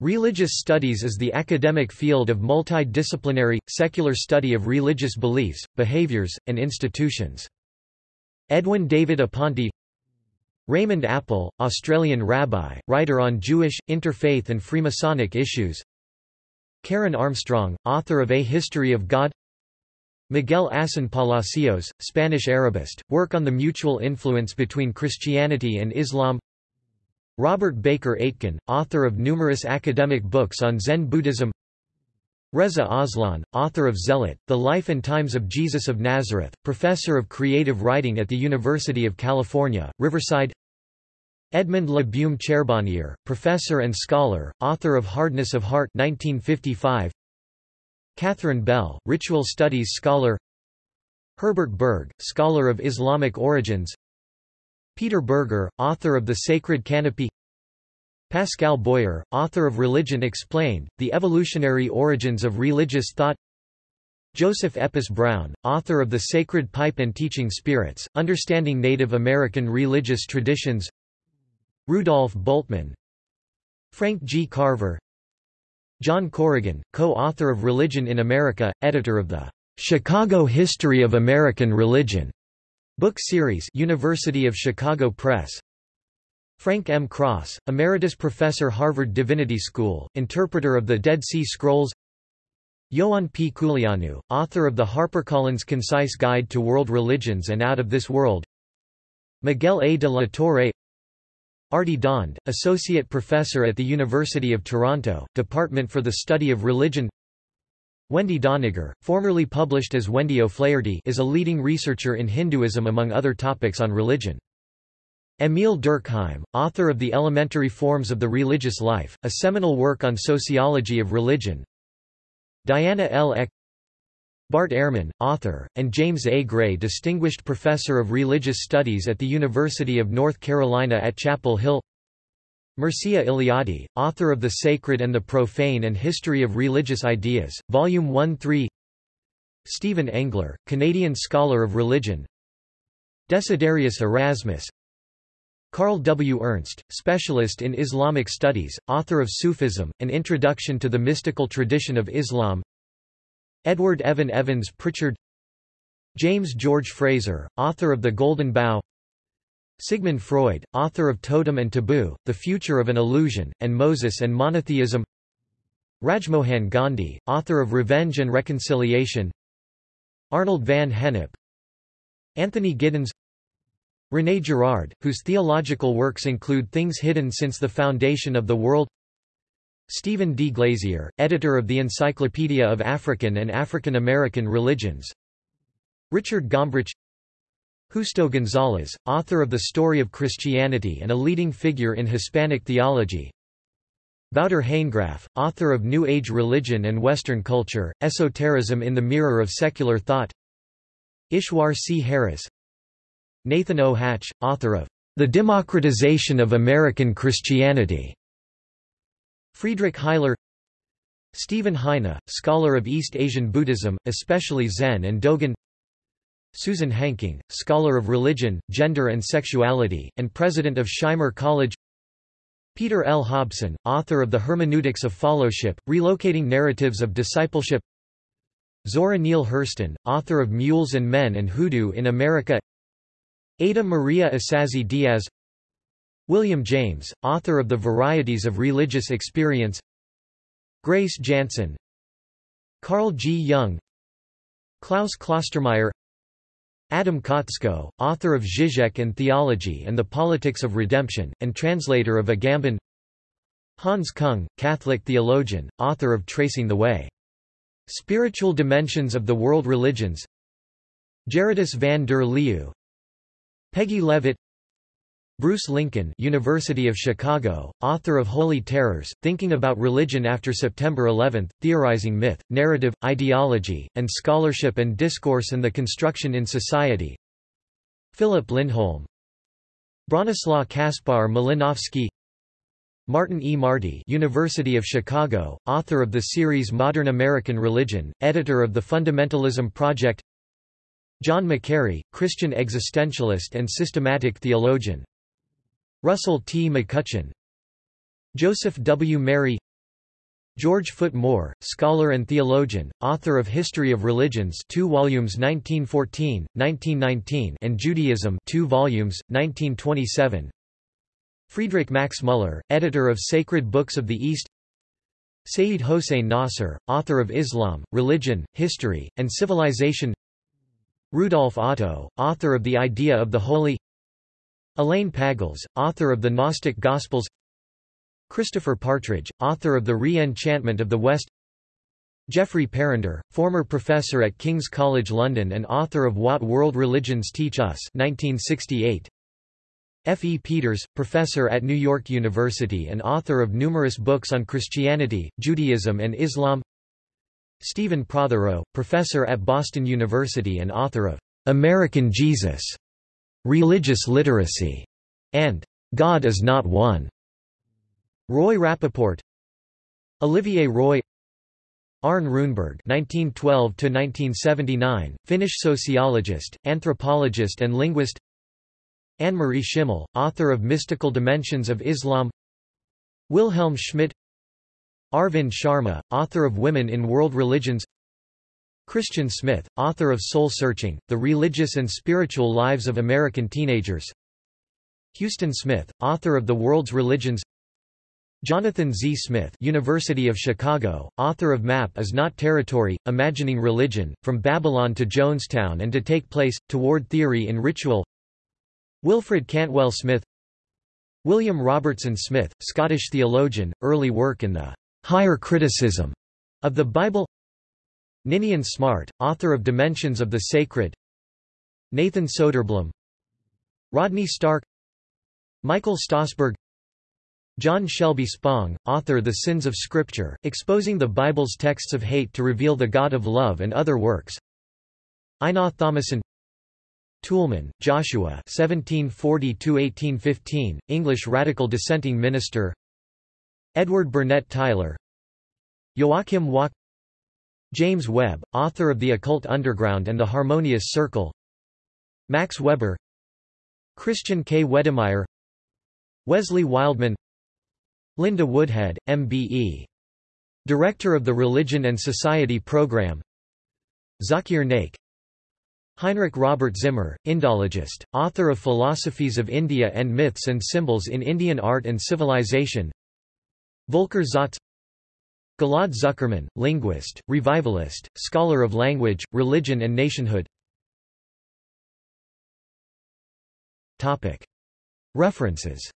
Religious studies is the academic field of multidisciplinary, secular study of religious beliefs, behaviors, and institutions. Edwin David Aponte Raymond Apple, Australian rabbi, writer on Jewish, interfaith and Freemasonic issues. Karen Armstrong, author of A History of God. Miguel Asín Palacios, Spanish Arabist, work on the mutual influence between Christianity and Islam Robert Baker Aitken, author of numerous academic books on Zen Buddhism. Reza Aslan, author of Zealot, The Life and Times of Jesus of Nazareth, professor of creative writing at the University of California, Riverside. Edmund Le Baume Charbonnier, professor and scholar, author of Hardness of Heart 1955. Catherine Bell, ritual studies scholar. Herbert Berg, scholar of Islamic origins Peter Berger, author of The Sacred Canopy Pascal Boyer, author of Religion Explained, The Evolutionary Origins of Religious Thought Joseph Epes Brown, author of The Sacred Pipe and Teaching Spirits, Understanding Native American Religious Traditions Rudolf Bultmann Frank G. Carver John Corrigan, co-author of Religion in America, editor of the Chicago History of American Religion Book Series University of Chicago Press Frank M. Cross, Emeritus Professor Harvard Divinity School, interpreter of the Dead Sea Scrolls Ioan P. Culianu, author of the HarperCollins Concise Guide to World Religions and Out of This World Miguel A. de la Torre Arti Dhand, Associate Professor at the University of Toronto, Department for the Study of Religion Wendy Doniger, formerly published as Wendy O'Flaherty is a leading researcher in Hinduism among other topics on religion. Emil Durkheim, author of The Elementary Forms of the Religious Life, a seminal work on sociology of religion. Diana L. Eck Bart Ehrman, author, and James A. Gray Distinguished Professor of Religious Studies at the University of North Carolina at Chapel Hill Mircea Eliade, author of The Sacred and the Profane and History of Religious Ideas, Volume 1-3 Stephen Engler, Canadian scholar of religion. Desiderius Erasmus. Carl W. Ernst, specialist in Islamic studies, author of Sufism, An Introduction to the Mystical Tradition of Islam. Edward Evan Evans Pritchard. James George Frazer, author of The Golden Bough Sigmund Freud, author of Totem and Taboo, The Future of an Illusion, and Moses and Monotheism. Rajmohan Gandhi, author of Revenge and Reconciliation. Arnold van Gennep. Anthony Giddens. René Girard, whose theological works include Things Hidden Since the Foundation of the World. Stephen D. Glazier, editor of the Encyclopedia of African and African American Religions. Richard Gombrich Justo González, author of The Story of Christianity and a leading figure in Hispanic theology. Wouter Hanegraaff, author of New Age Religion and Western Culture, Esotericism in the Mirror of Secular Thought. Ishwar C. Harris. Nathan O. Hatch, author of The Democratization of American Christianity. Friedrich Heiler. Stephen Heine, scholar of East Asian Buddhism, especially Zen and Dogen Susan Henking, scholar of religion, gender and sexuality, and president of Shimer College. Peter L. Hobson, author of The Hermeneutics of Fellowship, Relocating Narratives of Discipleship. Zora Neale Hurston, author of Mules and Men and Hoodoo in America. Ada Maria Isasi Diaz. William James, author of The Varieties of Religious Experience. Grace Jantzen. Carl G. Jung Klaus Klostermaier Adam Kotsko, author of Zizek and Theology and the Politics of Redemption, and translator of Agamben. Hans Kung, Catholic theologian, author of Tracing the Way. Spiritual Dimensions of the World Religions. Gerardus van der Leeuw. Peggy Levitt Bruce Lincoln University of Chicago, author of Holy Terrors, Thinking About Religion After September 11, Theorizing Myth, Narrative, Ideology, and Scholarship and Discourse and the Construction in Society. Philip Lindholm. Bronislaw Kaspar Malinowski Martin E. Marty University of Chicago, author of the series Modern American Religion, editor of the Fundamentalism Project. John Macquarrie, Christian existentialist and systematic theologian Russell T. McCutcheon Joseph W. Meri George Foot Moore, scholar and theologian, author of History of Religions 2 volumes 1914, 1919 and Judaism 2 volumes, 1927 Friedrich Max Müller, editor of Sacred Books of the East Sayyid Hossein Nasr, author of Islam, Religion, History, and Civilization Rudolf Otto, author of The Idea of the Holy Elaine Pagels, author of the Gnostic Gospels Christopher Partridge, author of The Re-Enchantment of the West Geoffrey Parrinder, former professor at King's College London and author of What World Religions Teach Us 1968. F. E. Peters, professor at New York University and author of numerous books on Christianity, Judaism and Islam Stephen Prothero, professor at Boston University and author of American Jesus, Religious Literacy, and God is Not One. Roy Rappaport Olivier Roy Arne Runeberg (1912–1979), Finnish sociologist, anthropologist, and linguist. Annemarie Schimmel, author of Mystical Dimensions of Islam. Wilhelm Schmidt. Arvind Sharma, author of Women in World Religions. Christian Smith, author of Soul Searching: The Religious and Spiritual Lives of American Teenagers. Huston Smith, author of The World's Religions. Jonathan Z. Smith University of Chicago, author of Map is Not Territory, Imagining Religion, From Babylon to Jonestown and to Take Place, Toward Theory in Ritual Wilfred Cantwell Smith William Robertson Smith, Scottish theologian, early work in the higher criticism of the Bible Ninian Smart, author of Dimensions of the Sacred. Nathan Soderblom. Rodney Stark. Michael Stausberg John Shelby Spong, author The Sins of Scripture, exposing the Bible's texts of hate to reveal the God of love and other works. Einar Thomassen. Toulmin, Joshua 1740–1815, English radical dissenting minister. Edward Burnett Tylor. Joachim Wach James Webb, author of The Occult Underground and The Harmonious Circle Max Weber Christian K. Wedemeyer Wesley Wildman Linda Woodhead, MBE. Director of the Religion and Society Program Zakir Naik Heinrich Robert Zimmer, Indologist, author of Philosophies of India and Myths and Symbols in Indian Art and Civilization Volker Zotz Gilad Zuckerman, linguist, revivalist, scholar of language, religion and nationhood. References